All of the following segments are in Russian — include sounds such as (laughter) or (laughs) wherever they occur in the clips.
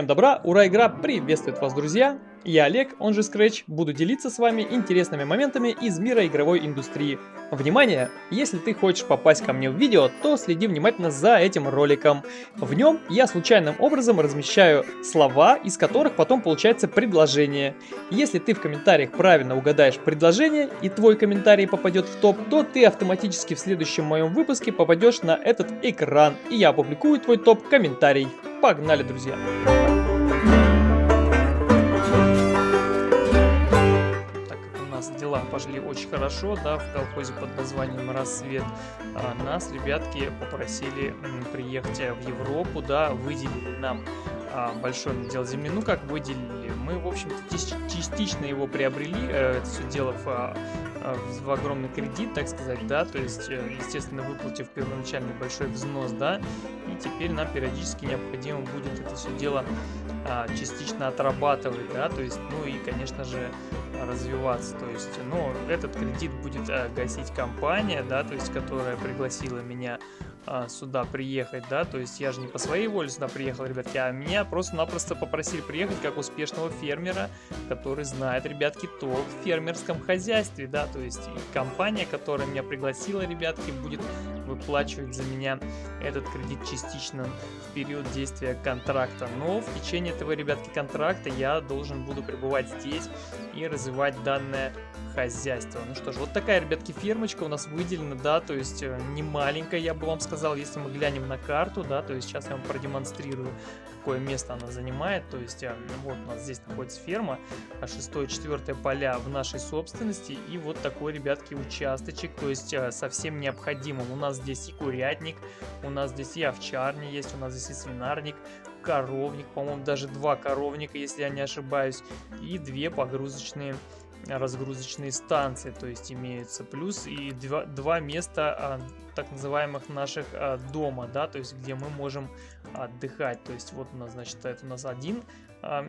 Всем добра, ура, игра приветствует вас, друзья! Я Олег, он же Scratch, буду делиться с вами интересными моментами из мира игровой индустрии. Внимание! Если ты хочешь попасть ко мне в видео, то следи внимательно за этим роликом. В нем я случайным образом размещаю слова, из которых потом получается предложение. Если ты в комментариях правильно угадаешь предложение и твой комментарий попадет в топ, то ты автоматически в следующем моем выпуске попадешь на этот экран, и я опубликую твой топ-комментарий. Погнали, друзья! Дела пошли очень хорошо, да, в колхозе под названием «Рассвет», а нас, ребятки, попросили приехать в Европу, да, выделили нам а, большой надел земли. Ну, как выделили? Мы, в общем-то, частично его приобрели, э, это все дело в, а, в огромный кредит, так сказать, да, то есть, э, естественно, выплатив первоначальный большой взнос, да, и теперь нам периодически необходимо будет это все дело а, частично отрабатывать, да, то есть, ну и, конечно же, развиваться, то есть, ну, этот кредит будет а, гасить компания, да, то есть, которая пригласила меня а, сюда приехать, да, то есть я же не по своей воле сюда приехал, ребятки, а меня просто-напросто попросили приехать как успешного фермера, который знает, ребятки, толк в фермерском хозяйстве, да, то есть компания, которая меня пригласила, ребятки, будет выплачивать за меня этот кредит частично в период действия контракта, но в течение этого, ребятки, контракта я должен буду пребывать здесь и развивать данное хозяйство. Ну что ж, вот такая, ребятки, фермочка у нас выделена, да, то есть э, не маленькая, я бы вам сказал, если мы глянем на карту, да, то есть сейчас я вам продемонстрирую, какое место она занимает, то есть э, вот у нас здесь находится ферма, а 6-4 поля в нашей собственности, и вот такой, ребятки, участочек, то есть э, совсем необходимым. У нас здесь и курятник, у нас здесь и овчарня есть, у нас здесь и свинарник, коровник, по-моему, даже два коровника, если я не ошибаюсь, и две погрузочные разгрузочные станции, то есть имеются. Плюс и два, два места а, так называемых наших а, дома, да, то есть где мы можем отдыхать, то есть вот у нас, значит, это у нас один, а,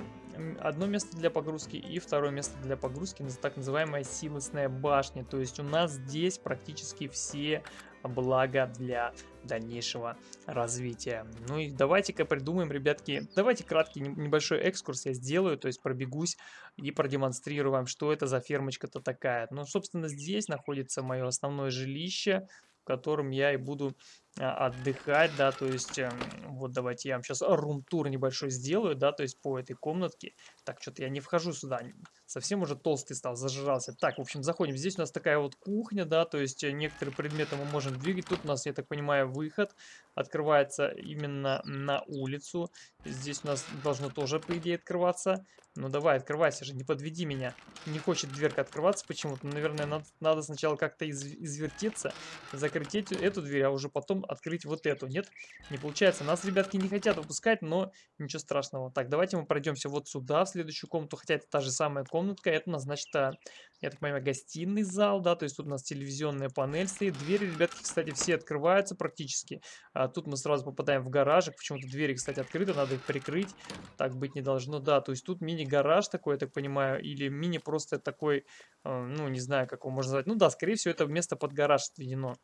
одно место для погрузки и второе место для погрузки, так называемая силосная башня, то есть у нас здесь практически все блага для дальнейшего развития. Ну и давайте-ка придумаем, ребятки, давайте краткий небольшой экскурс я сделаю, то есть пробегусь и продемонстрирую вам, что это за фермочка-то такая. Ну, собственно, здесь находится мое основное жилище, в котором я и буду а, отдыхать, да, то есть, эм, вот давайте я вам сейчас рум-тур небольшой сделаю, да, то есть по этой комнатке. Так, что-то я не вхожу сюда, совсем уже толстый стал, зажрался. Так, в общем, заходим, здесь у нас такая вот кухня, да, то есть э, некоторые предметы мы можем двигать. Тут у нас, я так понимаю, выход открывается именно на улицу. Здесь у нас должно тоже, по идее, открываться. Ну давай, открывайся же, не подведи меня. Не хочет дверка открываться почему-то. Наверное, надо, надо сначала как-то из, извертеться, закрыть эту, эту дверь, а уже потом открыть вот эту. Нет, не получается. Нас, ребятки, не хотят выпускать, но ничего страшного. Так, давайте мы пройдемся вот сюда, следующую комнату. Хотя это та же самая комнатка. Это у нас, значит, а, я так понимаю, гостиный зал, да, то есть тут у нас телевизионная панель стоит. Двери, ребятки, кстати, все открываются практически. А тут мы сразу попадаем в гаражик. Почему-то двери, кстати, открыты, надо их прикрыть. Так быть не должно, да. То есть тут мини-гараж такой, я так понимаю, или мини просто такой, э, ну, не знаю, как его можно назвать. Ну да, скорее всего, это место под гараж отведено.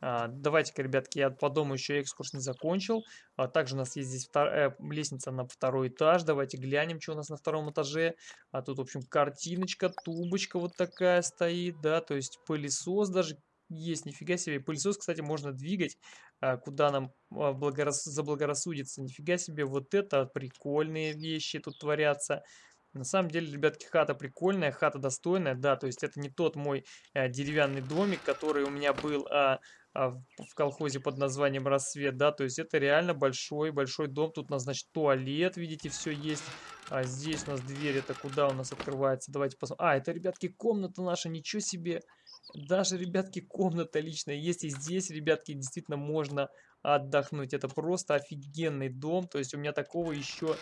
А, Давайте-ка, ребятки, я по дому еще экскурс не закончил. А также у нас есть здесь втор... э, лестница на второй этаж. Давайте глянем, что у нас на втором этаже. А тут, в общем, картиночка, тубочка вот такая стоит, да, то есть пылесос даже есть, нифига себе. Пылесос, кстати, можно двигать, а, куда нам благорас... заблагорассудится. Нифига себе, вот это прикольные вещи тут творятся. На самом деле, ребятки, хата прикольная, хата достойная, да, то есть это не тот мой э, деревянный домик, который у меня был а, а, в колхозе под названием «Рассвет», да, то есть это реально большой-большой дом, тут у нас, значит, туалет, видите, все есть, а здесь у нас дверь, это куда у нас открывается, давайте посмотрим, а, это, ребятки, комната наша, ничего себе, даже, ребятки, комната личная есть, и здесь, ребятки, действительно можно отдохнуть. Это просто офигенный дом. То есть у меня такого еще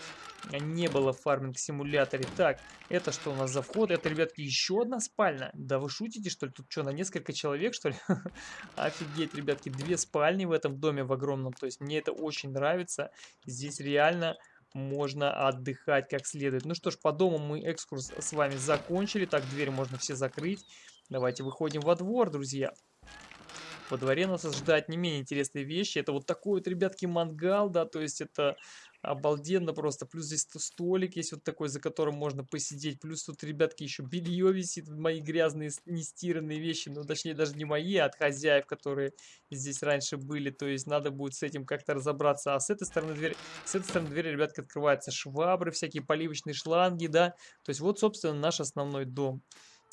не было в фарминг-симуляторе. Так, это что у нас за вход? Это, ребятки, еще одна спальня? Да вы шутите, что ли? Тут что, на несколько человек, что ли? (laughs) Офигеть, ребятки, две спальни в этом доме в огромном. То есть мне это очень нравится. Здесь реально можно отдыхать как следует. Ну что ж, по дому мы экскурс с вами закончили. Так, дверь можно все закрыть. Давайте выходим во двор, друзья. Во дворе нас ожидают не менее интересные вещи. Это вот такой вот, ребятки, мангал, да, то есть это Обалденно просто. Плюс здесь столик есть вот такой, за которым можно посидеть. Плюс тут, ребятки, еще белье висит. Мои грязные, нестиранные вещи. Ну, точнее, даже не мои, а от хозяев, которые здесь раньше были. То есть надо будет с этим как-то разобраться. А с этой стороны дверь, с этой стороны дверь, ребятки, открывается. Швабры, всякие поливочные шланги, да. То есть вот, собственно, наш основной дом.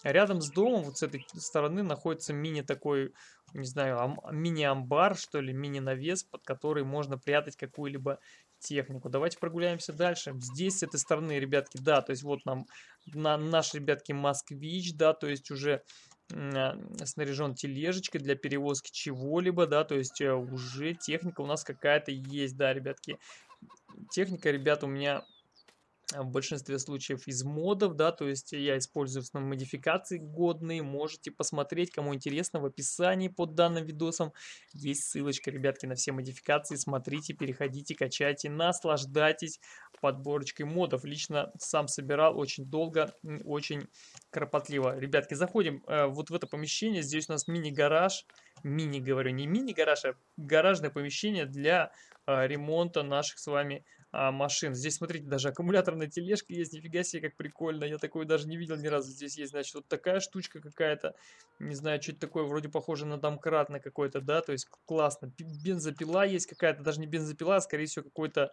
Рядом с домом, вот с этой стороны, находится мини такой, не знаю, мини-амбар, что ли, мини-навес, под который можно прятать какую-либо технику. Давайте прогуляемся дальше. Здесь, с этой стороны, ребятки, да, то есть вот нам на, наш, ребятки, москвич, да, то есть уже а, снаряжен тележечкой для перевозки чего-либо, да, то есть э, уже техника у нас какая-то есть, да, ребятки. Техника, ребят, у меня в большинстве случаев из модов, да, то есть я использую в основном модификации годные, можете посмотреть, кому интересно, в описании под данным видосом есть ссылочка, ребятки, на все модификации, смотрите, переходите, качайте, наслаждайтесь подборочкой модов, лично сам собирал очень долго, очень кропотливо. Ребятки, заходим э, вот в это помещение, здесь у нас мини-гараж, мини, говорю, не мини-гараж, а гаражное помещение для э, ремонта наших с вами а, машин. Здесь, смотрите, даже аккумуляторная тележка есть. Нифига себе, как прикольно. Я такую даже не видел ни разу. Здесь есть, значит, вот такая штучка какая-то. Не знаю, что это такое. Вроде похоже на домкрат на какой-то, да? То есть классно. Бензопила есть какая-то. Даже не бензопила, а, скорее всего, какой-то,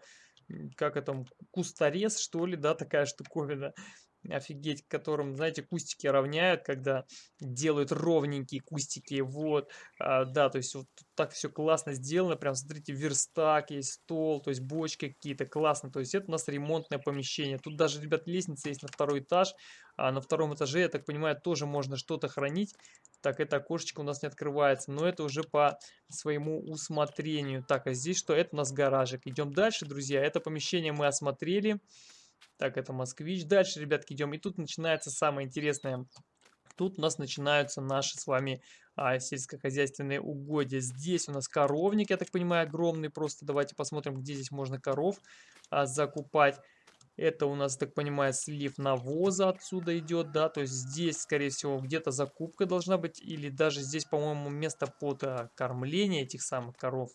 как это, кусторез, что ли, да? Такая штуковина офигеть, которым, знаете, кустики равняют, когда делают ровненькие кустики, вот, а, да, то есть вот так все классно сделано, прям, смотрите, верстак есть, стол, то есть бочки какие-то, классно, то есть это у нас ремонтное помещение, тут даже, ребят, лестница есть на второй этаж, а на втором этаже, я так понимаю, тоже можно что-то хранить, так, это окошечко у нас не открывается, но это уже по своему усмотрению, так, а здесь что, это у нас гаражик, идем дальше, друзья, это помещение мы осмотрели, так, это москвич. Дальше, ребятки, идем. И тут начинается самое интересное. Тут у нас начинаются наши с вами а, сельскохозяйственные угодья. Здесь у нас коровник, я так понимаю, огромный. Просто давайте посмотрим, где здесь можно коров а, закупать. Это у нас, так понимаю, слив навоза отсюда идет, да, то есть здесь, скорее всего, где-то закупка должна быть, или даже здесь, по-моему, место под а, кормление этих самых коров.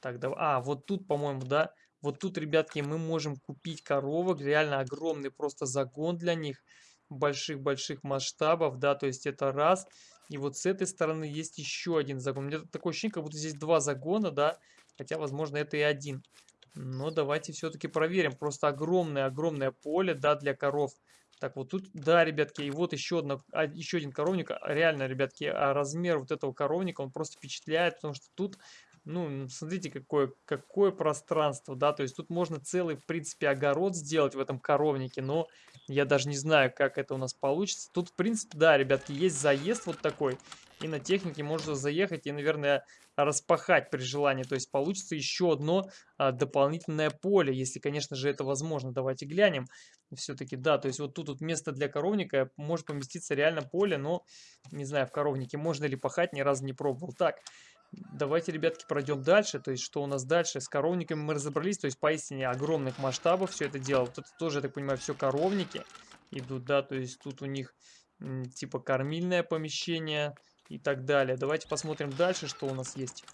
Так, давай, а, вот тут, по-моему, да, вот тут, ребятки, мы можем купить коровок, реально огромный просто загон для них, больших-больших масштабов, да, то есть это раз. И вот с этой стороны есть еще один загон. У меня такое ощущение, как будто здесь два загона, да, хотя, возможно, это и один. Но давайте все-таки проверим. Просто огромное-огромное поле, да, для коров. Так, вот тут, да, ребятки, и вот еще, одно, а, еще один коровник. Реально, ребятки, а размер вот этого коровника, он просто впечатляет, потому что тут ну, смотрите, какое, какое пространство, да, то есть тут можно целый, в принципе, огород сделать в этом коровнике, но я даже не знаю, как это у нас получится. Тут, в принципе, да, ребятки, есть заезд вот такой, и на технике можно заехать и, наверное, распахать при желании, то есть получится еще одно а, дополнительное поле, если, конечно же, это возможно. Давайте глянем. Все-таки, да, то есть вот тут вот место для коровника, может поместиться реально поле, но, не знаю, в коровнике можно ли пахать, ни разу не пробовал. Так, Давайте, ребятки, пройдем дальше. То есть, что у нас дальше? С коровниками мы разобрались. То есть, поистине огромных масштабов все это дело. Это тоже, я так понимаю, все коровники идут, да. То есть, тут у них типа кормильное помещение и так далее. Давайте посмотрим дальше, что у нас есть.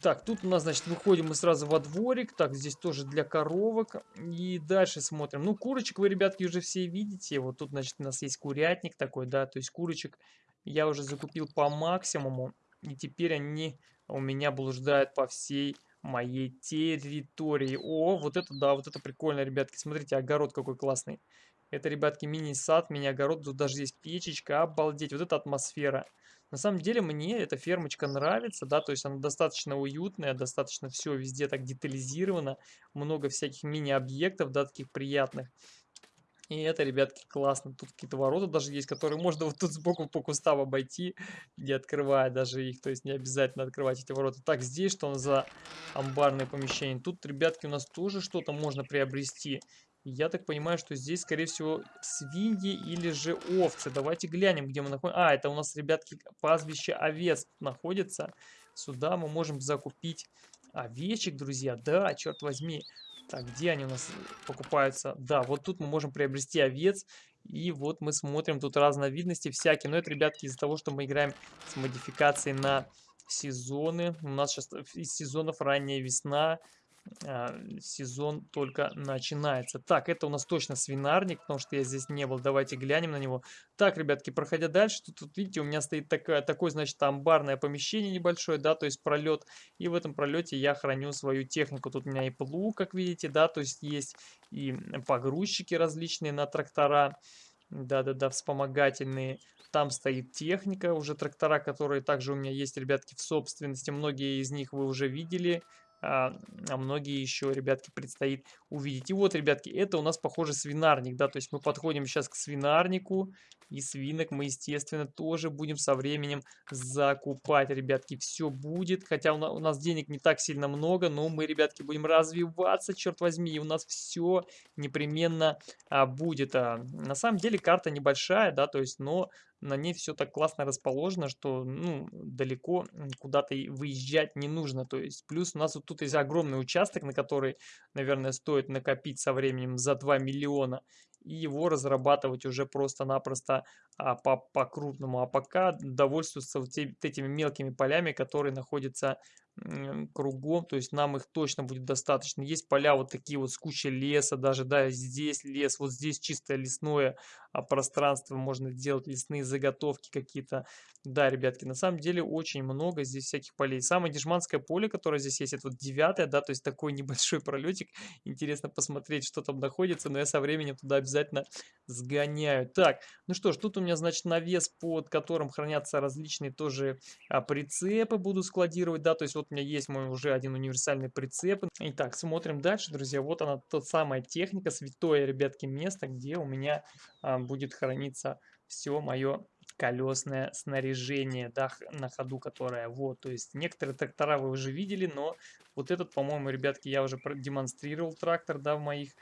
Так, тут у нас, значит, выходим мы сразу во дворик. Так, здесь тоже для коровок. И дальше смотрим. Ну, курочек вы, ребятки, уже все видите. Вот тут, значит, у нас есть курятник такой, да. То есть, курочек я уже закупил по максимуму. И теперь они у меня блуждают по всей моей территории. О, вот это да, вот это прикольно, ребятки. Смотрите, огород какой классный. Это, ребятки, мини-сад, мини-огород. Тут даже есть печечка, обалдеть. Вот эта атмосфера. На самом деле мне эта фермочка нравится, да, то есть она достаточно уютная, достаточно все везде так детализировано, много всяких мини-объектов, да, таких приятных. И это, ребятки, классно. Тут какие-то ворота даже есть, которые можно вот тут сбоку по кустам обойти, не открывая даже их. То есть не обязательно открывать эти ворота. Так, здесь что у нас за амбарное помещение? Тут, ребятки, у нас тоже что-то можно приобрести. Я так понимаю, что здесь, скорее всего, свиньи или же овцы. Давайте глянем, где мы находимся. А, это у нас, ребятки, пастбище овец находится. Сюда мы можем закупить овечек, друзья. Да, черт возьми. Так, где они у нас покупаются? Да, вот тут мы можем приобрести овец. И вот мы смотрим, тут разновидности всякие. Но это, ребятки, из-за того, что мы играем с модификацией на сезоны. У нас сейчас из сезонов ранняя весна. А, сезон только начинается. Так, это у нас точно свинарник, потому что я здесь не был. Давайте глянем на него. Так, ребятки, проходя дальше, тут, тут видите, у меня стоит такое, такое, значит, амбарное помещение небольшое, да, то есть пролет. И в этом пролете я храню свою технику. Тут у меня и плуг, как видите, да, то есть есть и погрузчики различные на трактора. Да-да-да, вспомогательные. Там стоит техника, уже трактора, которые также у меня есть, ребятки, в собственности. Многие из них вы уже видели а, а многие еще, ребятки, предстоит увидеть. И вот, ребятки, это у нас, похоже, свинарник, да, то есть мы подходим сейчас к свинарнику, и свинок мы, естественно, тоже будем со временем закупать, ребятки, все будет, хотя у нас денег не так сильно много, но мы, ребятки, будем развиваться, черт возьми, и у нас все непременно а, будет. А, на самом деле карта небольшая, да, то есть, но на ней все так классно расположено, что ну, далеко куда-то выезжать не нужно. То есть плюс у нас вот тут есть огромный участок, на который, наверное, стоит накопить со временем за 2 миллиона и его разрабатывать уже просто-напросто а, по-крупному. А пока довольствуются вот этими мелкими полями, которые находятся кругом, то есть нам их точно будет достаточно. Есть поля вот такие вот с кучей леса, даже, да, здесь лес, вот здесь чисто лесное а, пространство, можно делать лесные заготовки какие-то. Да, ребятки, на самом деле очень много здесь всяких полей. Самое дешманское поле, которое здесь есть, это вот девятое, да, то есть такой (laughs) небольшой пролетик. Интересно посмотреть, что там находится, но я со временем туда обязательно сгоняю. Так, ну что ж, тут у меня, значит, навес, под которым хранятся различные тоже а, прицепы буду складировать, да, то есть вот у меня есть мой уже один универсальный прицеп. Итак, смотрим дальше, друзья. Вот она, тот самая техника, святое, ребятки, место, где у меня а, будет храниться все мое колесное снаряжение, да, на ходу, которое вот, то есть некоторые трактора вы уже видели, но вот этот, по-моему, ребятки, я уже продемонстрировал трактор, да, в моих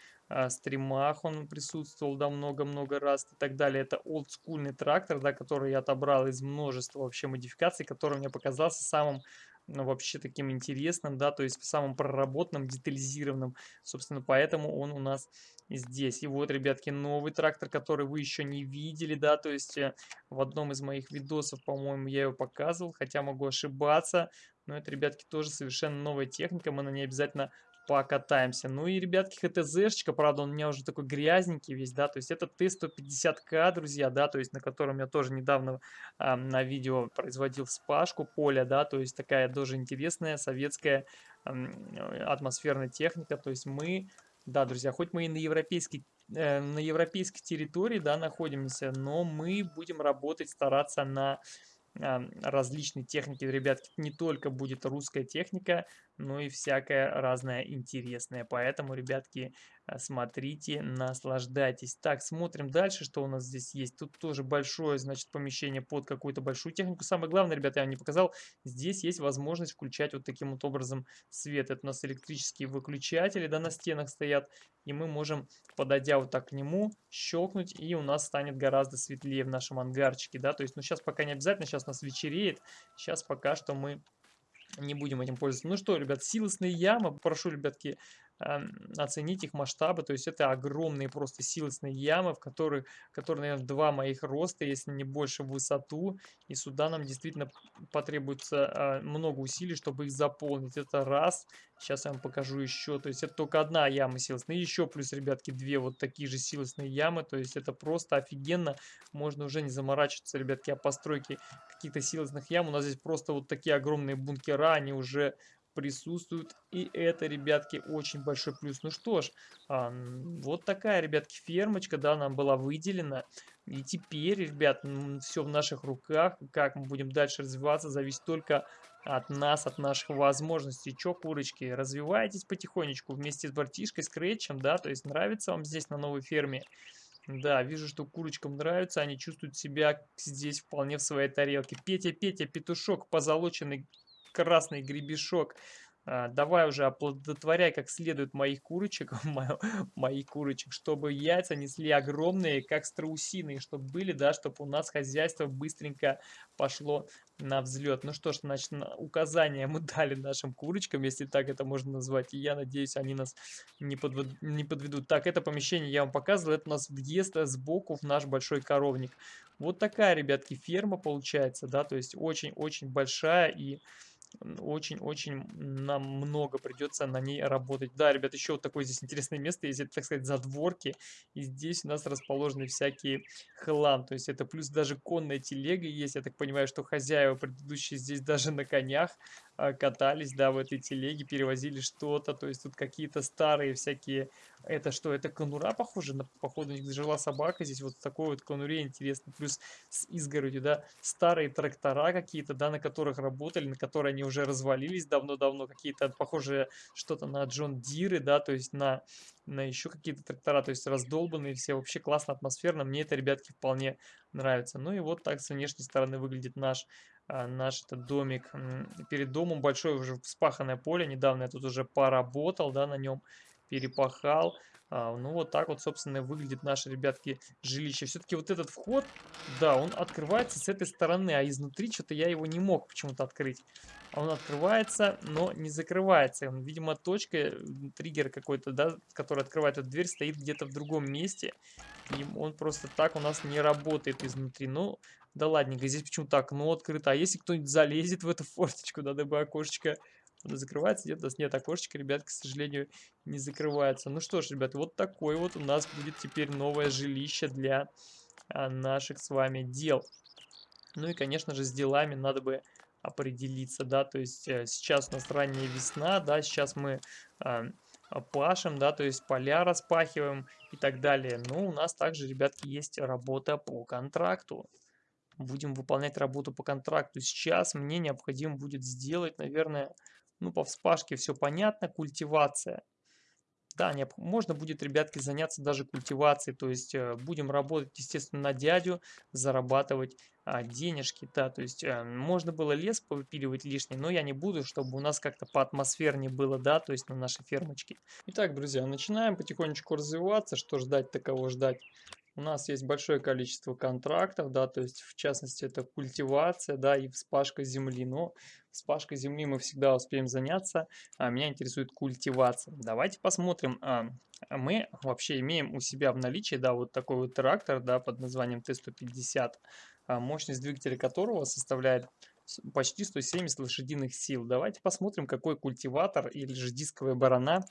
стримах он присутствовал, да, много-много раз и так далее. Это олдскульный трактор, да, который я отобрал из множества вообще модификаций, который мне показался самым ну, вообще таким интересным, да, то есть самым проработанным, детализированным. Собственно, поэтому он у нас здесь. И вот, ребятки, новый трактор, который вы еще не видели, да, то есть э, в одном из моих видосов, по-моему, я его показывал, хотя могу ошибаться. Но это, ребятки, тоже совершенно новая техника, мы на ней обязательно покатаемся. Ну и, ребятки, ХТЗшечка, правда, он у меня уже такой грязненький весь, да, то есть это Т-150К, друзья, да, то есть на котором я тоже недавно э, на видео производил вспашку поля, да, то есть такая тоже интересная советская э, атмосферная техника, то есть мы, да, друзья, хоть мы и на европейской э, на европейской территории, да, находимся, но мы будем работать, стараться на различные техники, ребятки, не только будет русская техника, но и всякое разное интересное. Поэтому, ребятки, смотрите, наслаждайтесь. Так, смотрим дальше, что у нас здесь есть. Тут тоже большое, значит, помещение под какую-то большую технику. Самое главное, ребята, я вам не показал, здесь есть возможность включать вот таким вот образом свет. Это у нас электрические выключатели, да, на стенах стоят. И мы можем, подойдя вот так к нему, щелкнуть, и у нас станет гораздо светлее в нашем ангарчике, да. То есть, ну, сейчас пока не обязательно, сейчас у нас вечереет. Сейчас пока что мы не будем этим пользоваться. Ну что, ребят, силосные ямы, прошу, ребятки, оценить их масштабы. То есть это огромные просто силосные ямы, в которых, которые, наверное, два моих роста, если не больше в высоту. И сюда нам действительно потребуется а, много усилий, чтобы их заполнить. Это раз. Сейчас я вам покажу еще. То есть это только одна яма силосная. еще плюс, ребятки, две вот такие же силосные ямы. То есть это просто офигенно. Можно уже не заморачиваться, ребятки, о постройке каких-то силосных ям. У нас здесь просто вот такие огромные бункера. Они уже присутствуют. И это, ребятки, очень большой плюс. Ну что ж, вот такая, ребятки, фермочка, да, нам была выделена. И теперь, ребят, все в наших руках. Как мы будем дальше развиваться, зависит только от нас, от наших возможностей. Че, курочки, развивайтесь потихонечку вместе с братишкой, с Крэтчем, да, то есть нравится вам здесь на новой ферме. Да, вижу, что курочкам нравится, они чувствуют себя здесь вполне в своей тарелке. Петя, Петя, петушок, позолоченный красный гребешок. А, давай уже оплодотворяй как следует моих курочек, (laughs) моих курочек, чтобы яйца несли огромные, как страусиные, чтобы были, да, чтобы у нас хозяйство быстренько пошло на взлет. Ну что ж, значит, указания мы (laughs) дали нашим курочкам, если так это можно назвать, и я надеюсь, они нас не, подвед... не подведут. Так, это помещение я вам показывал, это у нас въезд сбоку в наш большой коровник. Вот такая, ребятки, ферма получается, да, то есть очень-очень большая и очень-очень нам много придется на ней работать. Да, ребят, еще вот такое здесь интересное место есть, это, так сказать, задворки. И здесь у нас расположены всякие хлам. То есть это плюс даже конная телега есть. Я так понимаю, что хозяева предыдущие здесь даже на конях катались, да, в этой телеге, перевозили что-то. То есть тут какие-то старые всякие... Это что, это конура, похоже? На, походу, жила собака здесь. Вот такой вот конуре интересно. Плюс с изгородью, да. Старые трактора какие-то, да, на которых работали, на которые они уже развалились давно-давно. Какие-то похожие что-то на Джон Диры, да, то есть на на еще какие-то трактора, то есть раздолбанные все, вообще классно, атмосферно, мне это, ребятки, вполне нравится. Ну и вот так с внешней стороны выглядит наш а, наш этот домик. Перед домом большое уже вспаханное поле. Недавно я тут уже поработал, да, на нем перепахал. А, ну, вот так вот, собственно, выглядит наше, ребятки, жилище. Все-таки вот этот вход, да, он открывается с этой стороны, а изнутри что-то я его не мог почему-то открыть. Он открывается, но не закрывается. Видимо, точка, триггер какой-то, да, который открывает эту дверь, стоит где-то в другом месте. И он просто так у нас не работает изнутри. Ну, да ладненько, здесь почему-то окно открыто. А если кто-нибудь залезет в эту форточку, да, дабы окошечко закрывается, нет, у нас нет окошечка, ребят, к сожалению, не закрывается. Ну что ж, ребят, вот такой вот у нас будет теперь новое жилище для а, наших с вами дел. Ну и, конечно же, с делами надо бы определиться, да, то есть э, сейчас у нас ранняя весна, да, сейчас мы э, пашем, да, то есть поля распахиваем и так далее. Но у нас также, ребятки, есть работа по контракту будем выполнять работу по контракту. Сейчас мне необходимо будет сделать, наверное, ну, по вспашке все понятно, культивация. Да, можно будет, ребятки, заняться даже культивацией, то есть э, будем работать, естественно, на дядю, зарабатывать а, денежки, да, то есть э, можно было лес повыпиливать лишний, но я не буду, чтобы у нас как-то по атмосферне было, да, то есть на нашей фермочке. Итак, друзья, начинаем потихонечку развиваться, что ждать, таково ждать. У нас есть большое количество контрактов, да, то есть в частности это культивация, да, и вспашка земли. Но вспашкой земли мы всегда успеем заняться, а меня интересует культивация. Давайте посмотрим. А, мы вообще имеем у себя в наличии, да, вот такой вот трактор, да, под названием Т-150, а, мощность двигателя которого составляет почти 170 лошадиных сил. Давайте посмотрим, какой культиватор или же дисковая барана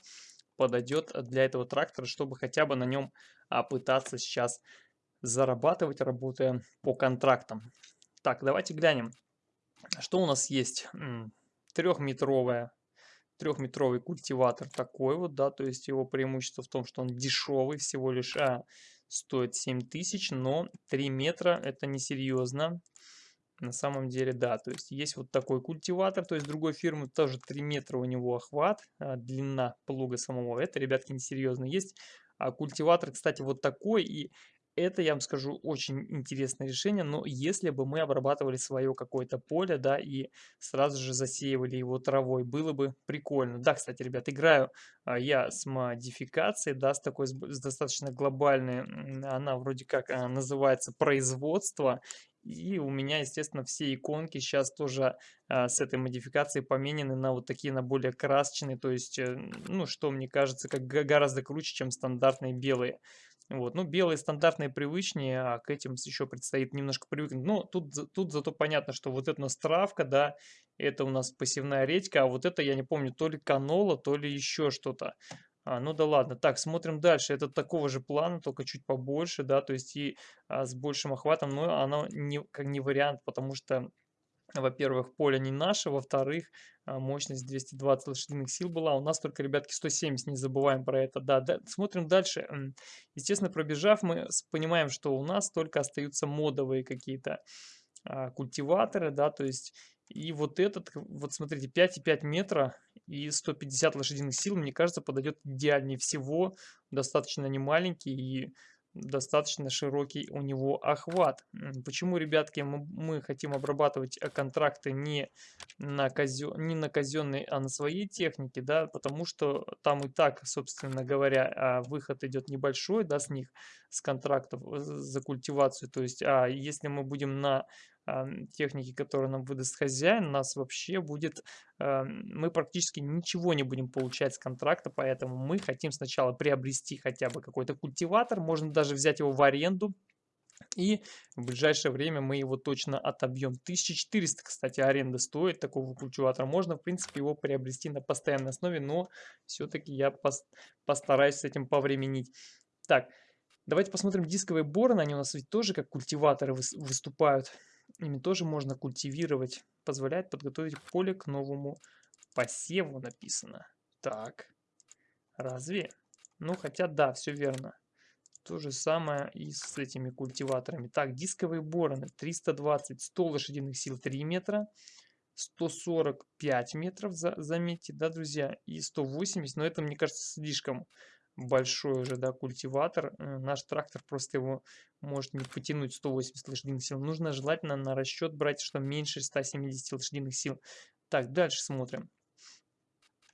подойдет для этого трактора, чтобы хотя бы на нем а, пытаться сейчас зарабатывать, работая по контрактам. Так, давайте глянем, что у нас есть. Трехметровая трехметровый культиватор такой вот, да, то есть его преимущество в том, что он дешевый, всего лишь а, стоит 7000, но 3 метра это несерьезно. На самом деле, да, то есть есть вот такой культиватор, то есть другой фирмы тоже 3 метра у него охват, а, длина плуга самого, это, ребятки, несерьезно. Есть а, культиватор, кстати, вот такой, и это, я вам скажу, очень интересное решение, но если бы мы обрабатывали свое какое-то поле, да, и сразу же засеивали его травой, было бы прикольно. Да, кстати, ребят, играю а, я с модификацией, да, с такой, с достаточно глобальной, она вроде как а, называется производство, и у меня, естественно, все иконки сейчас тоже а, с этой модификацией поменены на вот такие, на более красочные. То есть, э, ну, что мне кажется, как гораздо круче, чем стандартные белые. Вот, ну, белые стандартные привычнее, а к этим еще предстоит немножко привыкнуть. Но тут, тут зато понятно, что вот это у нас травка, да, это у нас пассивная редька, а вот это, я не помню, то ли канола, то ли еще что-то. А, ну да ладно. Так, смотрим дальше. Это такого же плана, только чуть побольше, да, то есть и а, с большим охватом, но оно не, как не вариант, потому что, во-первых, поле не наше, во-вторых, а, мощность 220 лошадиных сил была. У нас только, ребятки, 170, не забываем про это. Да, да, смотрим дальше. Естественно, пробежав, мы понимаем, что у нас только остаются модовые какие-то а, культиваторы, да, то есть и вот этот, вот смотрите, 5,5 метра и 150 лошадиных сил, мне кажется, подойдет идеальнее всего. Достаточно не маленький и достаточно широкий у него охват. Почему, ребятки, мы, хотим обрабатывать э, контракты не на, казё, не на казенной, а на своей технике, да, потому что там и так, собственно говоря, а, выход идет небольшой, да, с них, с контрактов э, за культивацию, то есть, а если мы будем на техники, которые нам выдаст хозяин, нас вообще будет, мы практически ничего не будем получать с контракта, поэтому мы хотим сначала приобрести хотя бы какой-то культиватор, можно даже взять его в аренду, И в ближайшее время мы его точно отобьем. 1400, кстати, аренда стоит такого культиватора. Можно, в принципе, его приобрести на постоянной основе, но все-таки я пос постараюсь с этим повременить. Так, давайте посмотрим дисковые бороны. Они у нас ведь тоже как культиваторы выступают. Ими тоже можно культивировать. Позволяет подготовить поле к новому посеву, написано. Так, разве? Ну, хотя да, все верно. То же самое и с этими культиваторами. Так, дисковые бороны 320, 100 лошадиных сил 3 метра. 145 метров, за, заметьте, да, друзья, и 180, но это, мне кажется, слишком большой уже, да, культиватор. Э, наш трактор просто его может не потянуть 180 лошадиных сил. Нужно желательно на расчет брать, что меньше 170 лошадиных сил. Так, дальше смотрим.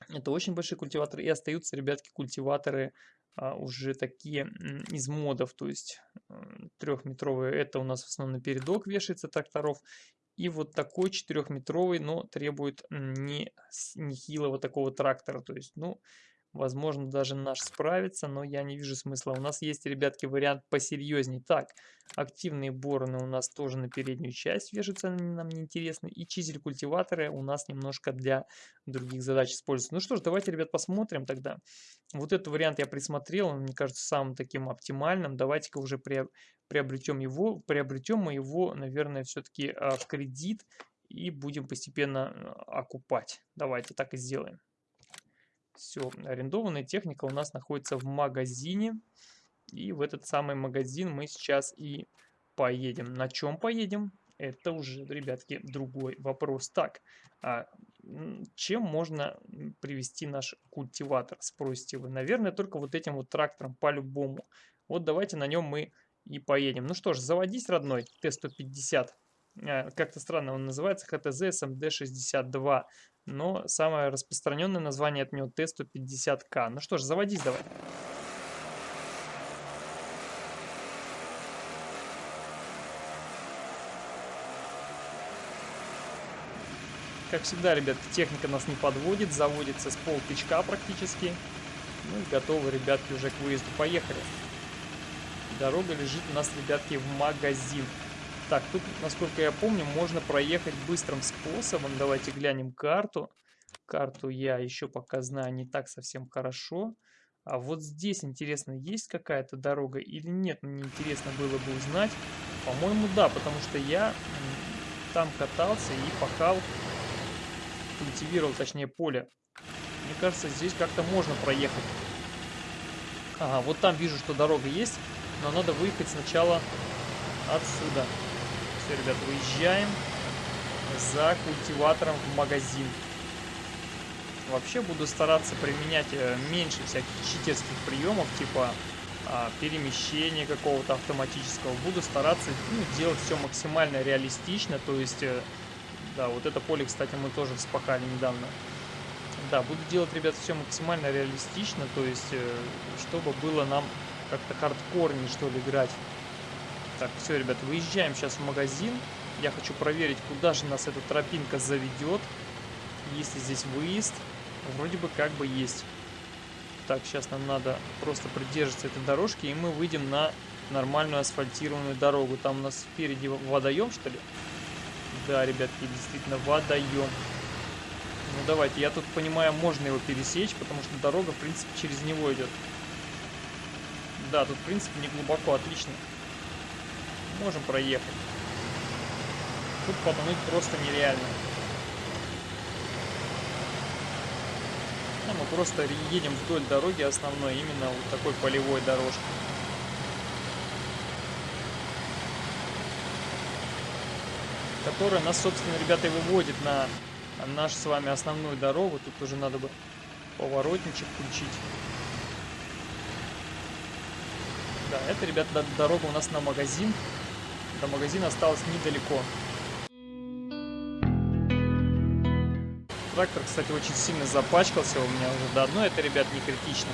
Это очень большие культиваторы. И остаются, ребятки, культиваторы а, уже такие из модов, то есть трехметровые, это у нас в основном передок вешается тракторов. И вот такой четырехметровый, но требует не нехилого такого трактора. То есть, ну, Возможно, даже наш справится, но я не вижу смысла. У нас есть, ребятки, вариант посерьезнее. Так, активные бороны у нас тоже на переднюю часть вешаются, они нам не интересны. И чизель культиваторы у нас немножко для других задач используются. Ну что ж, давайте, ребят, посмотрим тогда. Вот этот вариант я присмотрел, он, мне кажется, самым таким оптимальным. Давайте-ка уже приобретем его. Приобретем мы его, наверное, все-таки а, в кредит и будем постепенно а, окупать. Давайте так и сделаем. Все, арендованная техника у нас находится в магазине. И в этот самый магазин мы сейчас и поедем. На чем поедем? Это уже, ребятки, другой вопрос. Так, а чем можно привести наш культиватор, спросите вы? Наверное, только вот этим вот трактором по-любому. Вот давайте на нем мы и поедем. Ну что ж, заводись, родной, Т-150. А, как-то странно он называется, ХТЗ СМД-62 но самое распространенное название от него Т-150К. Ну что ж, заводись давай. Как всегда, ребят, техника нас не подводит, заводится с полтычка практически. Ну и готовы, ребятки, уже к выезду. Поехали. Дорога лежит у нас, ребятки, в магазин. Так, тут, насколько я помню, можно проехать быстрым способом. Давайте глянем карту. Карту я еще пока знаю не так совсем хорошо. А вот здесь, интересно, есть какая-то дорога или нет? Мне интересно было бы узнать. По-моему, да, потому что я там катался и пахал, культивировал, точнее, поле. Мне кажется, здесь как-то можно проехать. Ага, вот там вижу, что дорога есть, но надо выехать сначала отсюда. Все, ребят, выезжаем за культиватором в магазин. Вообще буду стараться применять э, меньше всяких читерских приемов, типа а, перемещения какого-то автоматического. Буду стараться ну, делать все максимально реалистично, то есть, э, да, вот это поле, кстати, мы тоже вспахали недавно. Да, буду делать, ребят, все максимально реалистично, то есть, э, чтобы было нам как-то хардкорнее, что ли, играть. Так, все, ребят, выезжаем сейчас в магазин. Я хочу проверить, куда же нас эта тропинка заведет. Есть ли здесь выезд? Вроде бы как бы есть. Так, сейчас нам надо просто придерживаться этой дорожки, и мы выйдем на нормальную асфальтированную дорогу. Там у нас впереди водоем, что ли? Да, ребятки, действительно водоем. Ну давайте, я тут понимаю, можно его пересечь, потому что дорога, в принципе, через него идет. Да, тут, в принципе, не глубоко, отлично можем проехать. Тут потонуть просто нереально. Ну, мы просто едем вдоль дороги основной, именно вот такой полевой дорожкой. Которая нас, собственно, ребята, и выводит на нашу с вами основную дорогу. Тут уже надо бы поворотничек включить. Да, это, ребята, дорога у нас на магазин. До магазина осталось недалеко. Трактор, кстати, очень сильно запачкался у меня уже до одной. Это, ребят, не критично.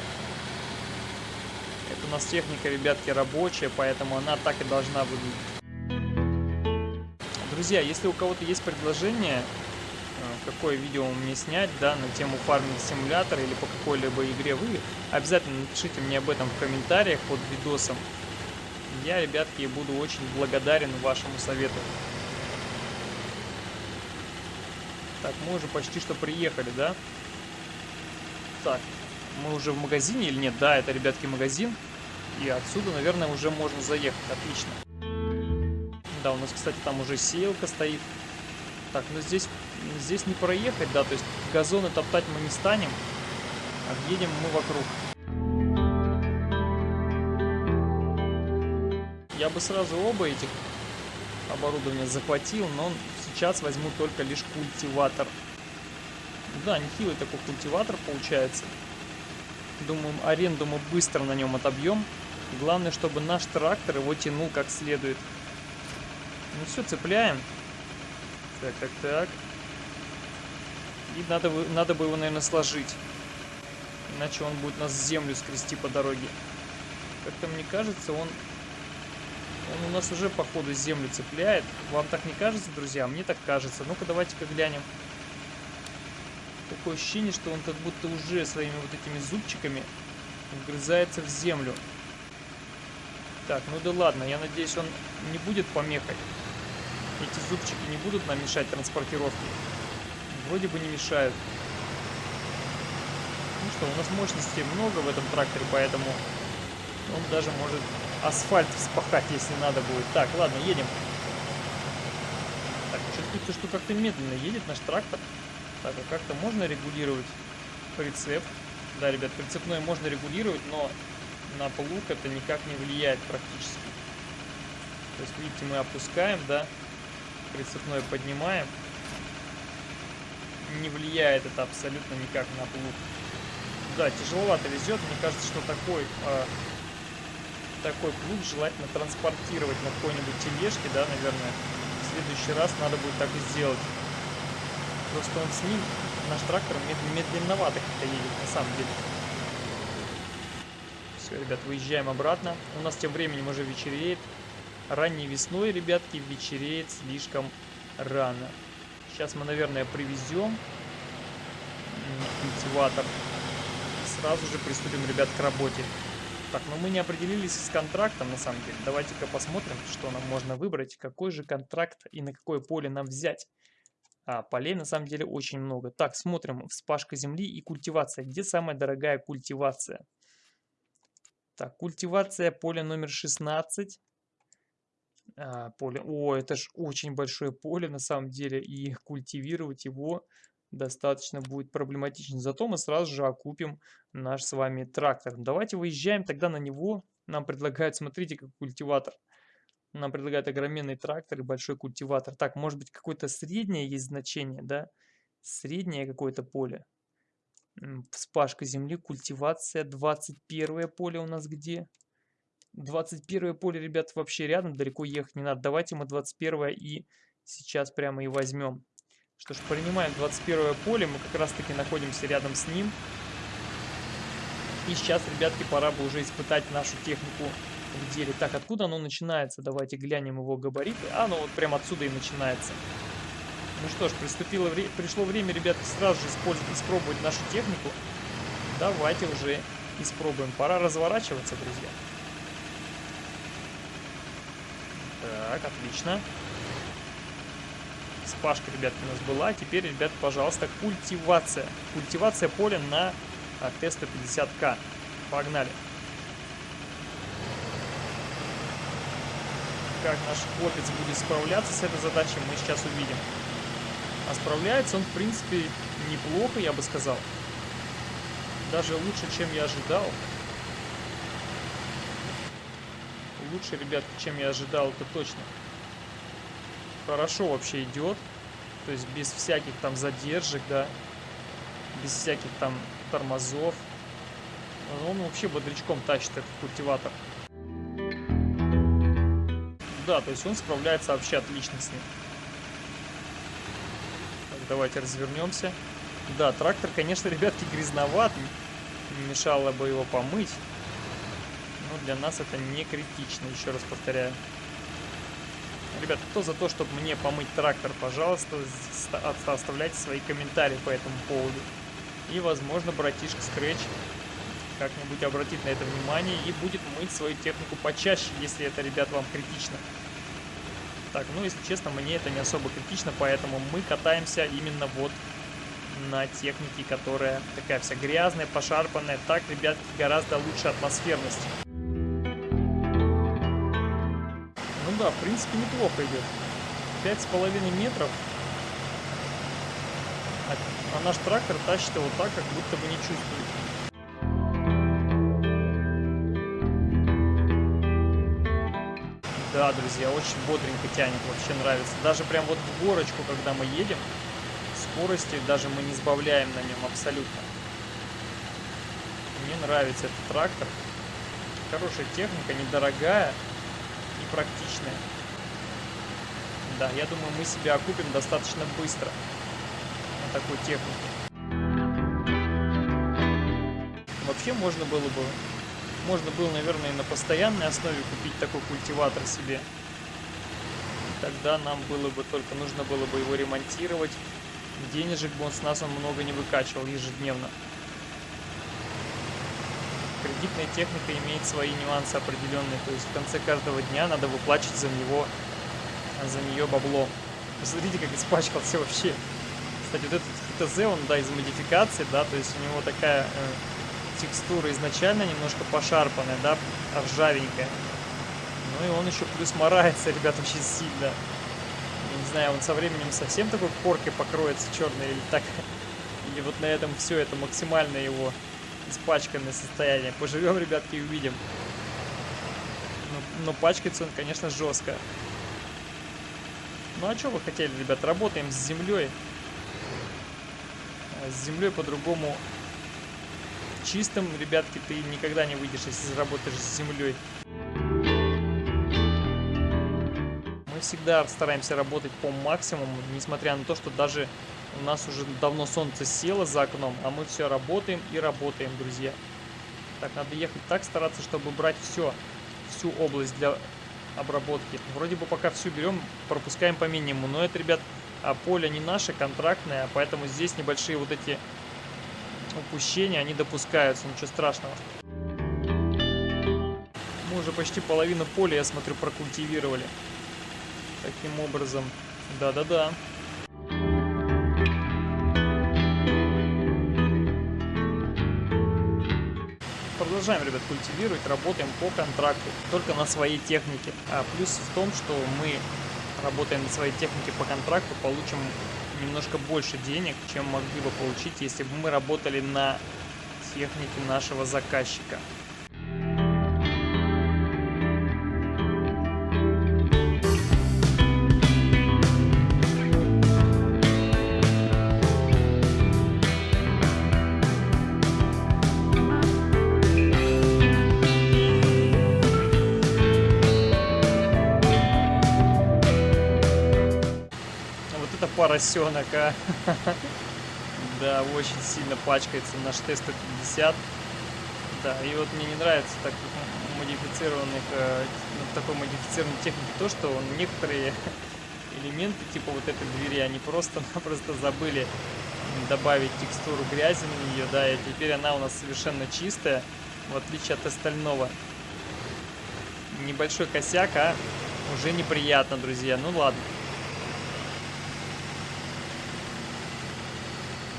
Это у нас техника, ребятки, рабочая, поэтому она так и должна выглядеть. Друзья, если у кого-то есть предложение, э, какое видео мне снять, да, на тему фарминг симулятора или по какой-либо игре вы, обязательно напишите мне об этом в комментариях под видосом Я, ребятки, буду очень благодарен вашему совету. Так, мы уже почти что приехали, да? Так, мы уже в магазине или нет? Да, это, ребятки, магазин. И отсюда, наверное, уже можно заехать. Отлично. Да, у нас, кстати, там уже сеялка стоит. Так, ну здесь, здесь не проехать, да, то есть газоны топтать мы не станем. Объедем мы вокруг. Я бы сразу оба этих оборудования захватил, но сейчас возьму только лишь культиватор. Да, нехилый такой культиватор получается. Думаю, аренду мы быстро на нем отобьем. Главное, чтобы наш трактор его тянул как следует. Ну все, цепляем. Так, так, так. И надо, надо бы его, наверное, сложить. Иначе он будет нас землю скрести по дороге. Как-то мне кажется, он он у нас уже, походу, землю цепляет. Вам так не кажется, друзья? Мне так кажется. Ну-ка, давайте-ка глянем. Такое ощущение, что он как будто уже своими вот этими зубчиками вгрызается в землю. Так, ну да ладно, я надеюсь, он не будет помехой. Эти зубчики не будут нам мешать транспортировке. Вроде бы не мешают. Ну что, у нас мощности много в этом тракторе, поэтому он даже может асфальт вспахать, если надо будет. Так, ладно, едем. Так, чувствуется, что как-то медленно едет наш трактор. Так, а как-то можно регулировать прицеп? Да, ребят, прицепной можно регулировать, но на плуг это никак не влияет практически. То есть, видите, мы опускаем, да, прицепной поднимаем. Не влияет это абсолютно никак на плуг. Да, тяжеловато везет. Мне кажется, что такой э, такой плуг желательно транспортировать на какой-нибудь тележке, да, наверное. В следующий раз надо будет так и сделать. Просто он с ним, наш трактор мед медленновато как-то едет, на самом деле. Все, ребят, выезжаем обратно. У нас тем временем уже вечереет. Ранней весной, ребятки, вечереет слишком рано. Сейчас мы, наверное, привезем культиватор. Сразу же приступим, ребят, к работе. Так, но мы не определились с контрактом, на самом деле. Давайте-ка посмотрим, что нам можно выбрать, какой же контракт и на какое поле нам взять. А, полей на самом деле очень много. Так, смотрим, вспашка земли и культивация. Где самая дорогая культивация? Так, культивация, поле номер 16. А, поле, о, это же очень большое поле на самом деле, и культивировать его достаточно будет проблематично. Зато мы сразу же окупим наш с вами трактор. Давайте выезжаем тогда на него. Нам предлагают, смотрите, как культиватор. Нам предлагают огроменный трактор и большой культиватор. Так, может быть какое-то среднее есть значение, да? Среднее какое-то поле. Вспашка земли, культивация, 21 поле у нас где? 21 поле, ребят, вообще рядом, далеко ехать не надо. Давайте мы 21 и сейчас прямо и возьмем. Что ж, принимаем 21 поле, мы как раз таки находимся рядом с ним. И сейчас, ребятки, пора бы уже испытать нашу технику в деле. Так, откуда оно начинается? Давайте глянем его габариты. А, ну вот прям отсюда и начинается. Ну что ж, приступило вре пришло время, ребятки, сразу же использовать, испробовать нашу технику. Давайте уже испробуем. Пора разворачиваться, друзья. Так, отлично. Спашка, ребятки, у нас была. Теперь, ребят, пожалуйста, культивация. Культивация поля на а, Т-150К. Погнали. Как наш хлопец будет справляться с этой задачей, мы сейчас увидим. А справляется он, в принципе, неплохо, я бы сказал. Даже лучше, чем я ожидал. Лучше, ребят, чем я ожидал, это точно хорошо вообще идет. То есть без всяких там задержек, да. Без всяких там тормозов. Он вообще бодрячком тащит этот культиватор. Да, то есть он справляется вообще отлично с ним. Так, давайте развернемся. Да, трактор, конечно, (laughs) ребятки, грязноват. Мешало бы его помыть. Но для нас это не критично, еще раз повторяю. Ребят, кто за то, чтобы мне помыть трактор, пожалуйста, оставляйте свои комментарии по этому поводу. И, возможно, братишка Scratch как-нибудь обратит на это внимание и будет мыть свою технику почаще, если это, ребят, вам критично. Так, ну, если честно, мне это не особо критично, поэтому мы катаемся именно вот на технике, которая такая вся грязная, пошарпанная. Так, ребят, гораздо лучше атмосферность. Ну да, в принципе, неплохо идет. Пять с половиной метров. А, а наш трактор тащит его так, как будто бы не чувствует. Да, друзья, очень бодренько тянет, вообще нравится. Даже прям вот в горочку, когда мы едем, скорости даже мы не сбавляем на нем абсолютно. Мне нравится этот трактор. Хорошая техника, недорогая практичная. Да, я думаю, мы себя окупим достаточно быстро на такой технике. Вообще можно было бы можно было, наверное, на постоянной основе купить такой культиватор себе. Тогда нам было бы только нужно было бы его ремонтировать. Денежек бы он с нас он много не выкачивал ежедневно. Кредитная техника имеет свои нюансы определенные. То есть в конце каждого дня надо выплачивать за него за нее бабло. Посмотрите, как испачкался вообще. Кстати, вот этот ХТЗ, он, да, из модификации, да, то есть у него такая э, текстура изначально немножко пошарпанная, да, ржавенькая. Ну и он еще плюс морается, (laughs) ребят, очень сильно. Я не знаю, он со временем совсем такой коркой покроется черной или так. Или вот на этом все, это максимально его испачканное состояние. Поживем, ребятки, увидим. Но, но пачкается он, конечно, жестко. Ну а что вы хотели, ребят? Работаем с землей. А с землей по-другому чистым, ребятки, ты никогда не выйдешь, если заработаешь с землей. Мы всегда стараемся работать по максимуму, несмотря на то, что даже у нас уже давно солнце село за окном, а мы все работаем и работаем, друзья. Так, надо ехать так, стараться, чтобы брать все, всю область для обработки. Вроде бы пока всю берем, пропускаем по минимуму, но это, ребят, а поле не наше, контрактное, поэтому здесь небольшие вот эти упущения, они допускаются, ничего страшного. Мы уже почти половину поля, я смотрю, прокультивировали. Таким образом, да-да-да. Продолжаем, ребят, культивировать, работаем по контракту, только на своей технике. А плюс в том, что мы работаем на своей технике по контракту, получим немножко больше денег, чем могли бы получить, если бы мы работали на технике нашего заказчика. Поросенок, а. (laughs) Да, очень сильно пачкается наш Т-150. Да, и вот мне не нравится так модифицированных, э, ну, такой модифицированной техники то, что он некоторые (laughs) элементы, типа вот этой двери, они просто-напросто забыли добавить текстуру грязи на нее, да, и теперь она у нас совершенно чистая, в отличие от остального. Небольшой косяк, а уже неприятно, друзья. Ну ладно.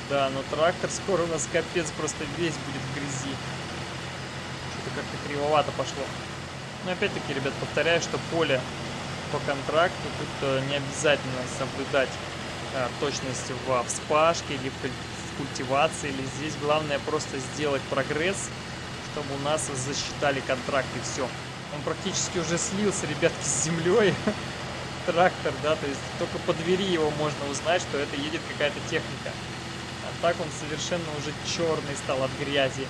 Да, но трактор скоро у нас капец просто весь будет в грязи. Что-то как-то кривовато пошло. Но опять-таки, ребят, повторяю, что поле по контракту тут э, не обязательно соблюдать а, точность в вспашке или в культивации. Или здесь главное просто сделать прогресс, чтобы у нас засчитали контракт и все. Он практически уже слился, ребятки, с землей. (laughs) Трактор, да, то есть только по двери его можно узнать, что это едет какая-то техника так он совершенно уже черный стал от грязи.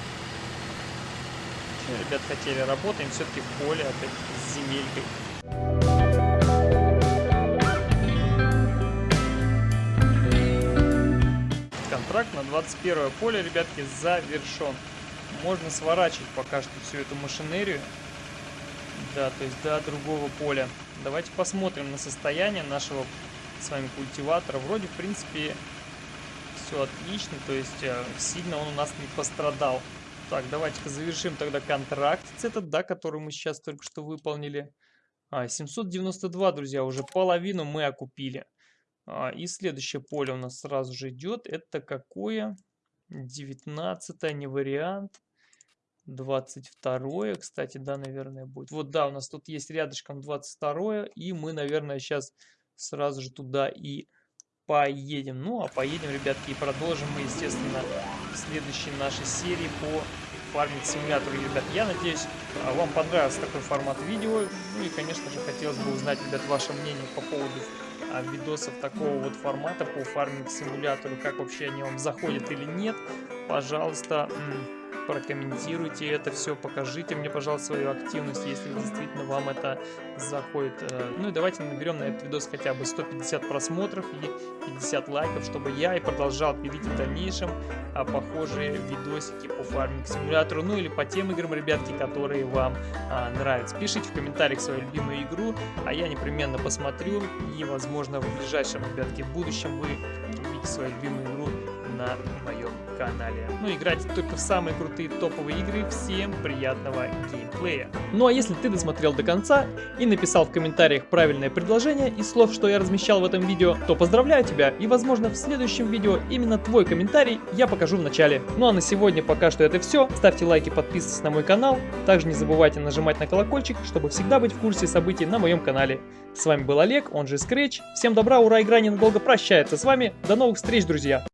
Ребят, хотели, работаем все-таки в поле, опять с земелькой. Контракт на 21 поле, ребятки, завершен. Можно сворачивать пока что всю эту машинерию. Да, то есть до другого поля. Давайте посмотрим на состояние нашего с вами культиватора. Вроде, в принципе, все отлично, то есть э, сильно он у нас не пострадал. Так, давайте-ка завершим тогда контракт этот, да, который мы сейчас только что выполнили. А, 792, друзья, уже половину мы окупили. А, и следующее поле у нас сразу же идет. Это какое? 19 не вариант. 22 кстати, да, наверное, будет. Вот, да, у нас тут есть рядышком 22 и мы, наверное, сейчас сразу же туда и поедем. Ну, а поедем, ребятки, и продолжим мы, естественно, в следующей нашей серии по фармить симулятору, ребят. Я надеюсь, а, вам понравился такой формат видео. Ну и, конечно же, хотелось бы узнать, ребят, ваше мнение по поводу а, видосов такого вот формата по фарминг симулятору, как вообще они вам заходят или нет. Пожалуйста, прокомментируйте это все, покажите мне, пожалуйста, свою активность, если действительно вам это заходит. Э, ну и давайте наберем на этот видос хотя бы 150 просмотров и 50 лайков, чтобы я и продолжал пилить в дальнейшем а, похожие видосики по фарминг симулятору, ну или по тем играм, ребятки, которые вам а, нравятся. Пишите в комментариях свою любимую игру, а я непременно посмотрю и, возможно, в ближайшем, ребятки, будущем вы увидите свою любимую игру на моем канале. Ну, играйте только в самые крутые топовые игры. Всем приятного геймплея. Ну, а если ты досмотрел до конца и написал в комментариях правильное предложение из слов, что я размещал в этом видео, то поздравляю тебя и, возможно, в следующем видео именно твой комментарий я покажу в начале. Ну, а на сегодня пока что это все. Ставьте лайки, подписывайтесь на мой канал. Также не забывайте нажимать на колокольчик, чтобы всегда быть в курсе событий на моем канале. С вами был Олег, он же Scratch. Всем добра, ура, игра ненадолго прощается с вами. До новых встреч, друзья!